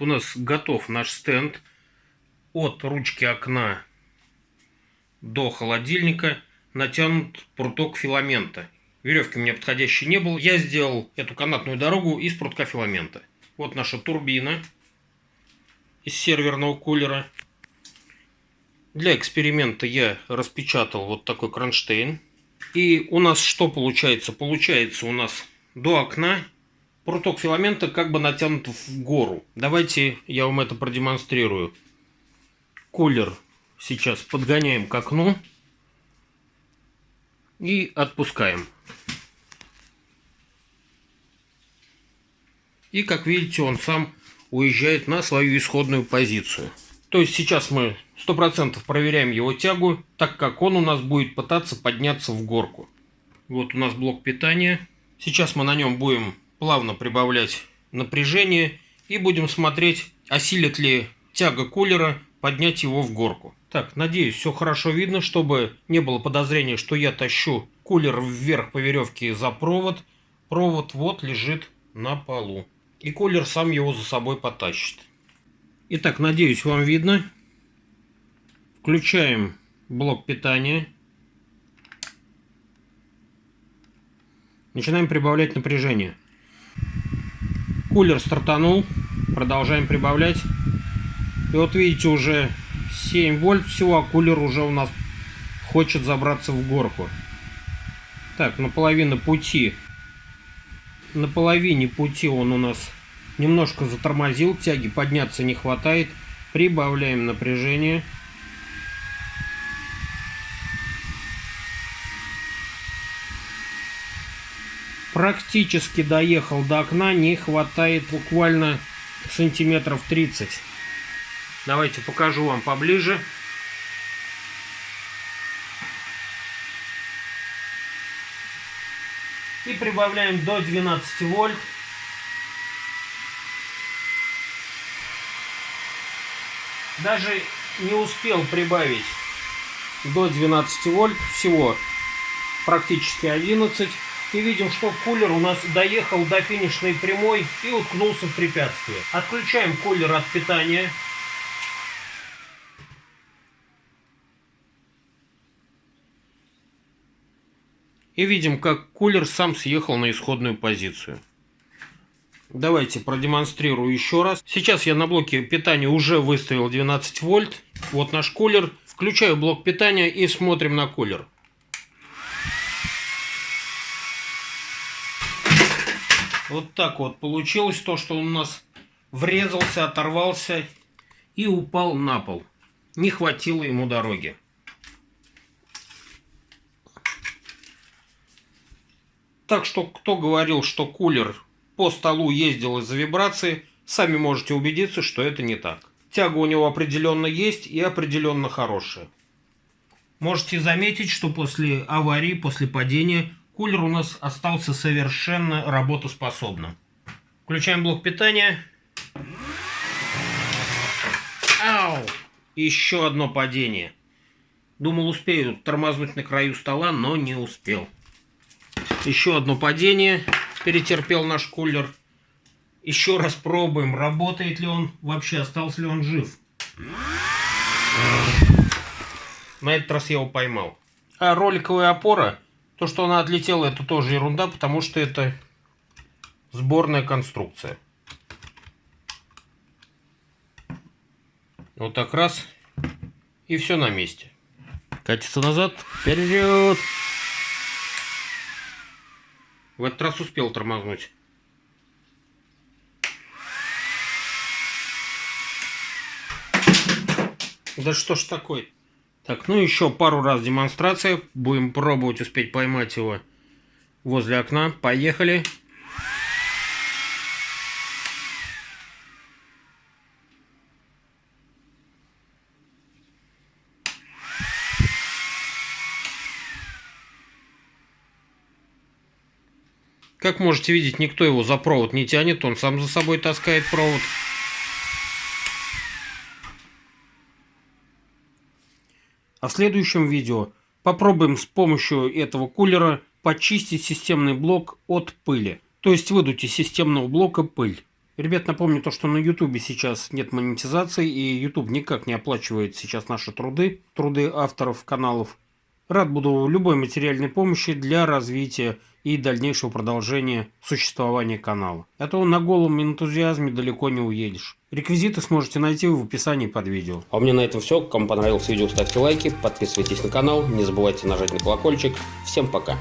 У нас готов наш стенд от ручки окна до холодильника натянут пруток филамента. Веревки у меня подходящей не было. Я сделал эту канатную дорогу из прутка филамента. Вот наша турбина из серверного кулера. Для эксперимента я распечатал вот такой кронштейн. И у нас что получается? Получается у нас до окна пруток филамента как бы натянут в гору. Давайте я вам это продемонстрирую. Кулер сейчас подгоняем к окну и отпускаем. И как видите, он сам уезжает на свою исходную позицию. То есть сейчас мы 100% проверяем его тягу, так как он у нас будет пытаться подняться в горку. Вот у нас блок питания. Сейчас мы на нем будем плавно прибавлять напряжение и будем смотреть, осилит ли тяга кулера поднять его в горку. Так, надеюсь, все хорошо видно, чтобы не было подозрения, что я тащу кулер вверх по веревке за провод. Провод вот лежит на полу. И кулер сам его за собой потащит. Итак, надеюсь, вам видно. Включаем блок питания. Начинаем прибавлять напряжение. Кулер стартанул. Продолжаем прибавлять. И вот видите, уже 7 вольт всего, а кулер уже у нас хочет забраться в горку. Так, на половину пути. На половине пути он у нас немножко затормозил, тяги подняться не хватает. Прибавляем напряжение. Практически доехал до окна, не хватает буквально сантиметров 30. Давайте покажу вам поближе. И прибавляем до 12 вольт. Даже не успел прибавить до 12 вольт, всего практически 11. И видим, что кулер у нас доехал до финишной прямой и уткнулся в препятствие. Отключаем кулер от питания. И видим, как кулер сам съехал на исходную позицию. Давайте продемонстрирую еще раз. Сейчас я на блоке питания уже выставил 12 вольт. Вот наш кулер. Включаю блок питания и смотрим на кулер. Вот так вот получилось то, что он у нас врезался, оторвался и упал на пол. Не хватило ему дороги. Так что, кто говорил, что кулер по столу ездил из-за вибрации, сами можете убедиться, что это не так. Тяга у него определенно есть и определенно хорошая. Можете заметить, что после аварии, после падения, кулер у нас остался совершенно работоспособным. Включаем блок питания. Ау! Еще одно падение. Думал, успею тормознуть на краю стола, но не успел. Еще одно падение перетерпел наш кулер. Еще раз пробуем, работает ли он вообще, остался ли он жив. На этот раз я его поймал. А роликовая опора, то, что она отлетела, это тоже ерунда, потому что это сборная конструкция. Вот так раз, и все на месте. Катится назад, вперед! В этот раз успел тормознуть. Да что ж такое? Так, ну еще пару раз демонстрация. Будем пробовать успеть поймать его возле окна. Поехали. Как можете видеть, никто его за провод не тянет, он сам за собой таскает провод. А в следующем видео попробуем с помощью этого кулера почистить системный блок от пыли. То есть выдуть из системного блока пыль. Ребят, напомню то, что на YouTube сейчас нет монетизации, и YouTube никак не оплачивает сейчас наши труды, труды авторов каналов. Рад буду любой материальной помощи для развития и дальнейшего продолжения существования канала. А то на голом энтузиазме далеко не уедешь. Реквизиты сможете найти в описании под видео. А у меня на этом все. Кому понравилось видео, ставьте лайки, подписывайтесь на канал, не забывайте нажать на колокольчик. Всем пока!